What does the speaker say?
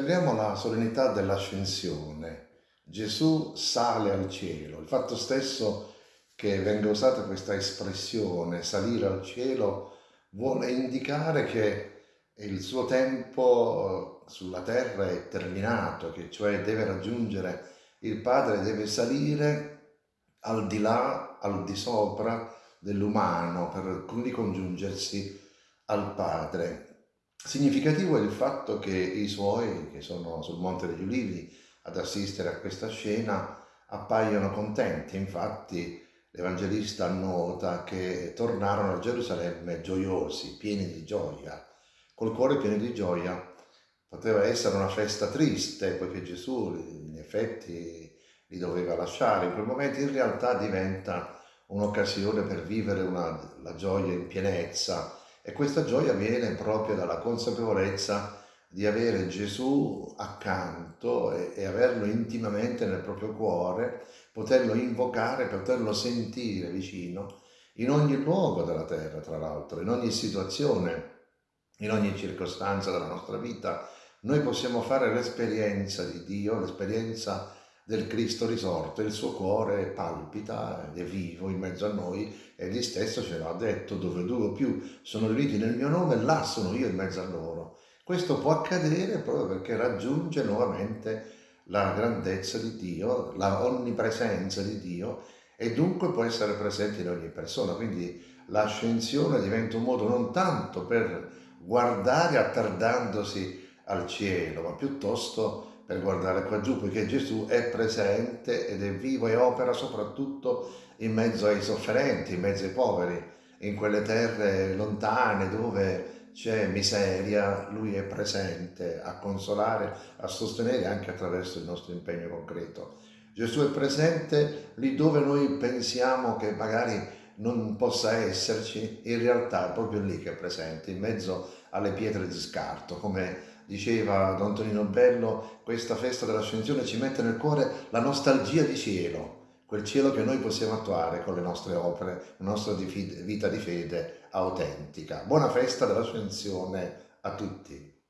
la solennità dell'ascensione. Gesù sale al cielo. Il fatto stesso che venga usata questa espressione, salire al cielo, vuole indicare che il suo tempo sulla terra è terminato, che cioè deve raggiungere il Padre, deve salire al di là, al di sopra dell'umano per ricongiungersi al Padre. Significativo è il fatto che i suoi, che sono sul Monte degli Ulivi ad assistere a questa scena, appaiono contenti. Infatti l'Evangelista annota che tornarono a Gerusalemme gioiosi, pieni di gioia, col cuore pieno di gioia. Poteva essere una festa triste, poiché Gesù in effetti li doveva lasciare. In quel momento in realtà diventa un'occasione per vivere una, la gioia in pienezza, e questa gioia viene proprio dalla consapevolezza di avere Gesù accanto e, e, averlo intimamente nel proprio cuore, poterlo invocare, poterlo sentire vicino in ogni luogo della terra, tra l'altro, in ogni situazione, in ogni circostanza della nostra vita. Noi possiamo fare l'esperienza di Dio, l'esperienza del Cristo risorto, il suo cuore palpita, è vivo in mezzo a noi egli stesso ce l'ha detto, dove due o più sono riuniti nel mio nome, là sono io in mezzo a loro. Questo può accadere proprio perché raggiunge nuovamente la grandezza di Dio, la onnipresenza di Dio e dunque può essere presente in ogni persona. Quindi l'ascensione diventa un modo non tanto per guardare attardandosi al cielo, ma piuttosto per guardare qua giù, poiché Gesù è presente ed è vivo e opera soprattutto in mezzo ai sofferenti, in mezzo ai poveri, in quelle terre lontane dove c'è miseria, Lui è presente a consolare, a sostenere anche attraverso il nostro impegno concreto. Gesù è presente lì dove noi pensiamo che magari non possa esserci, in realtà è proprio lì che è presente, in mezzo alle pietre di scarto, come diceva Don Tonino Bello, questa festa dell'ascensione ci mette nel cuore la nostalgia di cielo, quel cielo che noi possiamo attuare con le nostre opere, la nostra vita di fede autentica. Buona festa dell'ascensione a tutti!